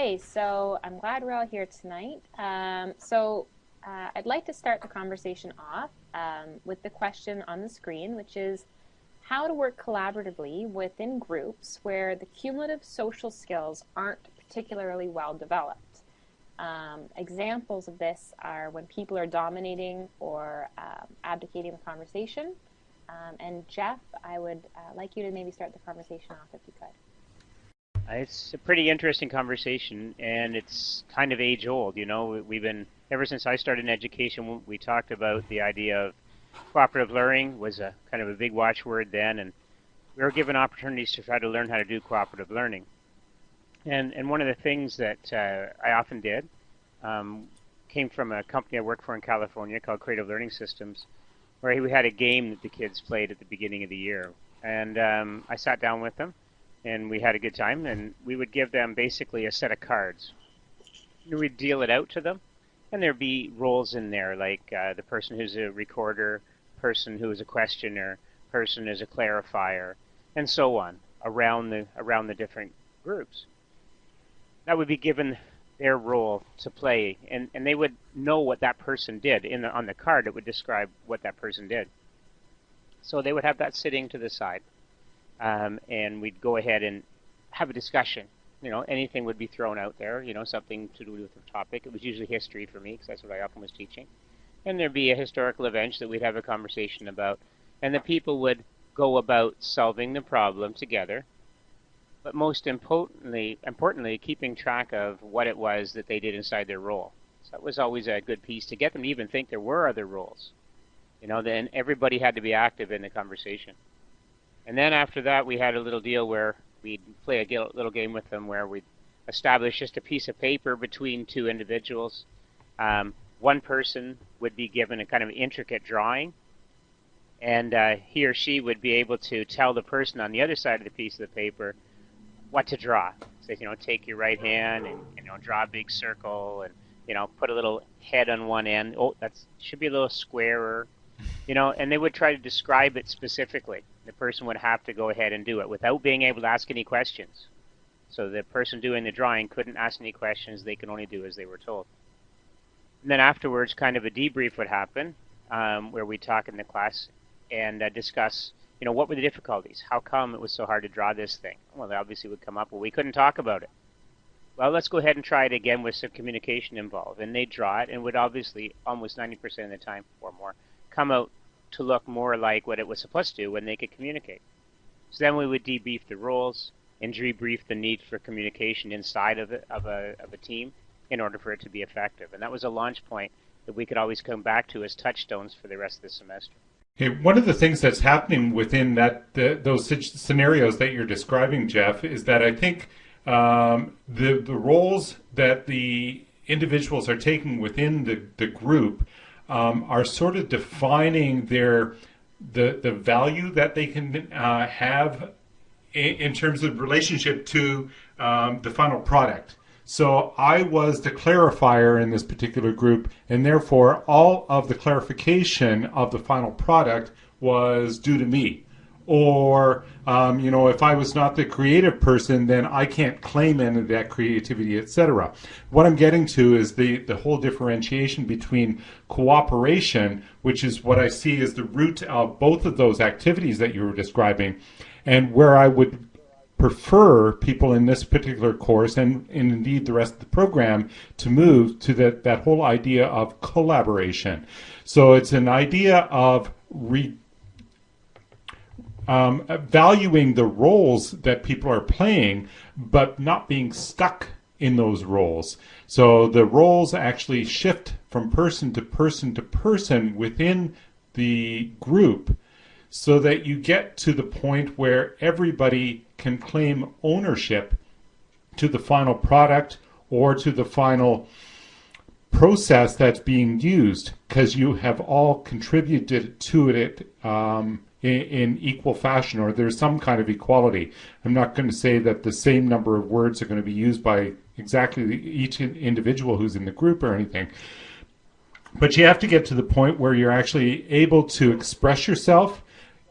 Okay, so I'm glad we're all here tonight. Um, so uh, I'd like to start the conversation off um, with the question on the screen, which is how to work collaboratively within groups where the cumulative social skills aren't particularly well developed. Um, examples of this are when people are dominating or um, abdicating the conversation. Um, and Jeff, I would uh, like you to maybe start the conversation off if you could. It's a pretty interesting conversation, and it's kind of age old. You know, we've been ever since I started in education. We talked about the idea of cooperative learning was a kind of a big watchword then, and we were given opportunities to try to learn how to do cooperative learning. And and one of the things that uh, I often did um, came from a company I worked for in California called Creative Learning Systems, where we had a game that the kids played at the beginning of the year, and um, I sat down with them and we had a good time. And we would give them basically a set of cards. We'd deal it out to them, and there'd be roles in there, like uh, the person who's a recorder, person who is a questioner, person is a clarifier, and so on around the around the different groups. That would be given their role to play, and, and they would know what that person did. In the, on the card, it would describe what that person did. So they would have that sitting to the side um, and we'd go ahead and have a discussion. You know, anything would be thrown out there. You know, something to do with the topic. It was usually history for me because that's what I often was teaching. And there'd be a historical event that we'd have a conversation about, and the people would go about solving the problem together. But most importantly, importantly, keeping track of what it was that they did inside their role. So that was always a good piece to get them to even think there were other roles. You know, then everybody had to be active in the conversation. And then after that, we had a little deal where we'd play a little game with them where we'd establish just a piece of paper between two individuals. Um, one person would be given a kind of intricate drawing, and uh, he or she would be able to tell the person on the other side of the piece of the paper what to draw. So, you know, take your right hand and, you know, draw a big circle and, you know, put a little head on one end. Oh, that should be a little squarer, you know, and they would try to describe it specifically the person would have to go ahead and do it without being able to ask any questions. So the person doing the drawing couldn't ask any questions, they could only do as they were told. And then afterwards, kind of a debrief would happen um, where we talk in the class and uh, discuss, you know, what were the difficulties? How come it was so hard to draw this thing? Well, they obviously would come up, well, we couldn't talk about it. Well, let's go ahead and try it again with some communication involved. And they draw it and would obviously, almost 90% of the time or more, come out to look more like what it was supposed to when they could communicate. So then we would debrief the roles and debrief the need for communication inside of a, of a, of a team in order for it to be effective. And that was a launch point that we could always come back to as touchstones for the rest of the semester. Hey, one of the things that's happening within that the, those scenarios that you're describing, Jeff, is that I think um, the the roles that the individuals are taking within the, the group um, are sort of defining their the the value that they can uh, have in, in, terms of relationship to um, the final product. So I was the clarifier in this particular group, and therefore all of the clarification of the final product was due to me or um, you know if i was not the creative person then i can't claim any of that creativity etc what i'm getting to is the the whole differentiation between cooperation which is what i see as the root of both of those activities that you were describing and where i would prefer people in this particular course and, and indeed the rest of the program to move to that, that whole idea of collaboration. So it's an idea of re um, valuing the roles that people are playing, but not being stuck in those roles. So the roles actually shift from person to person to person within the group so that you get to the point where everybody can claim ownership to the final product or to the final process that's being used because you have all contributed to it um, in, in, equal fashion or there's some kind of equality. I'm not going to say that the same number of words are going to be used by exactly each individual who's in the group or anything. But you have to get to the point where you're actually able to express yourself.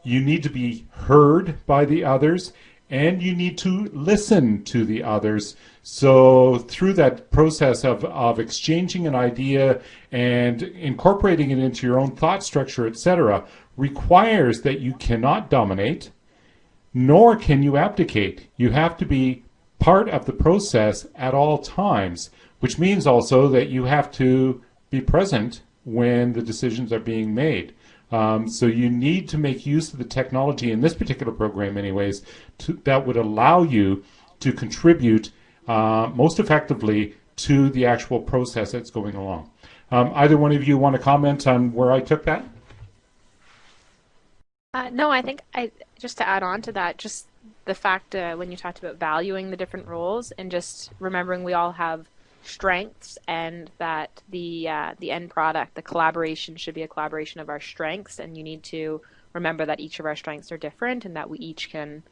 You need to be heard by the others and you need to listen to the others. So through that process of, of exchanging an idea and incorporating it into your own thought structure, etc., requires that you cannot dominate, nor can you abdicate. You have to be part of the process at all times, which means also that you have to be present when the decisions are being made. Um, so you need to make use of the technology in this particular program, anyways, to, that would allow you to contribute uh, most effectively to the actual process that's going along. Um, either one of you want to comment on where I took that? Uh, no, I think I just to add on to that, just the fact uh, when you talked about valuing the different roles and just remembering we all have strengths and that the uh, the end product, the collaboration should be a collaboration of our strengths. And you need to remember that each of our strengths are different and that we each can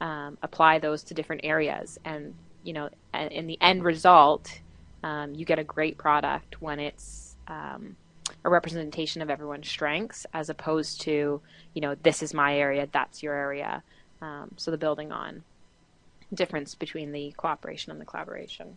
um, apply those to different areas. And you know in the end result um, you get a great product when it's um, a representation of everyone's strengths as opposed to you know this is my area that's your area um, so the building on difference between the cooperation and the collaboration